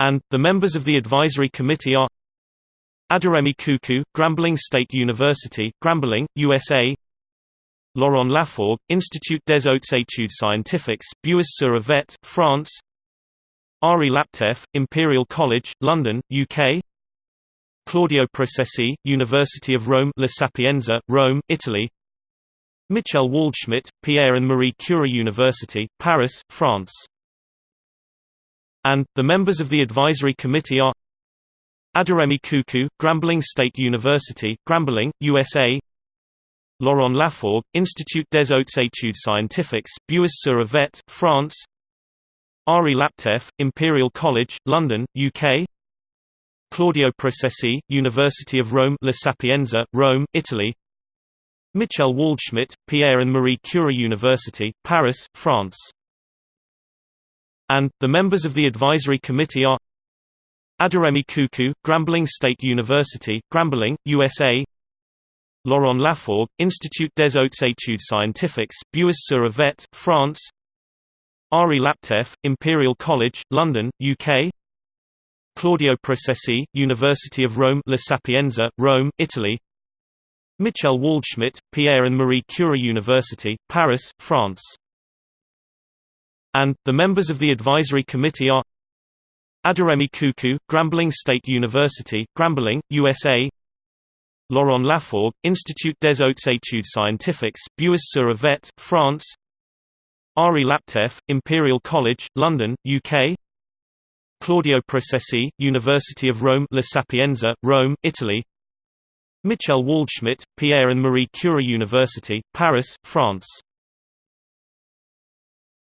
and, the members of the advisory committee are Aderemi Kuku, Grambling State University, Grambling, USA Laurent Lafforgue, Institut des Hautes Études Scientifiques, Bures-sur-Yvette, France Ari Laptev, Imperial College, London, UK Claudio Procesi, University of Rome La Sapienza, Rome, Italy Michel Waldschmidt, Pierre and Marie Curie University, Paris, France and, the members of the advisory committee are Aderemi Kuku, Grambling State University, Grambling, USA Laurent Lafforgue, Institut des Hautes Études Scientifiques, Bures-sur-Yvette, France Ari Laptev, Imperial College, London, UK Claudio Procesi, University of Rome La Sapienza, Rome, Italy Michel Waldschmidt, Pierre and Marie Curie University, Paris, France and, the members of the advisory committee are Aderemi Kuku, Grambling State University, Grambling, USA Laurent Lafforgue, Institut des Hautes Études Scientifiques, Bures-sur-Yvette, France Ari Laptev, Imperial College, London, UK Claudio Procesi, University of Rome La Sapienza, Rome, Italy Michel Waldschmidt, Pierre and Marie Curie University, Paris, France and, the members of the advisory committee are Aderemi Kuku, Grambling State University, Grambling, USA Laurent Lafforgue, Institut des Hautes Études Scientifiques, Bures-sur-Yvette, France Ari Laptev, Imperial College, London, UK Claudio Procesi, University of Rome La Sapienza, Rome, Italy Michel Waldschmidt, Pierre and Marie Curie University, Paris, France